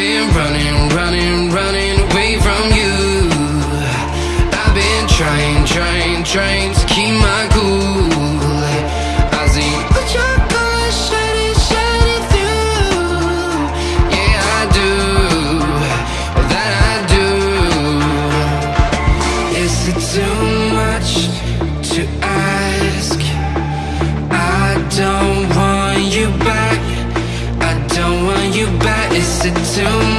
been running, running, running away from you. I've been trying, trying, trying to keep my cool. I see what you're shining, shining through. Yeah, I do, that I do. Is it too you back? Is it too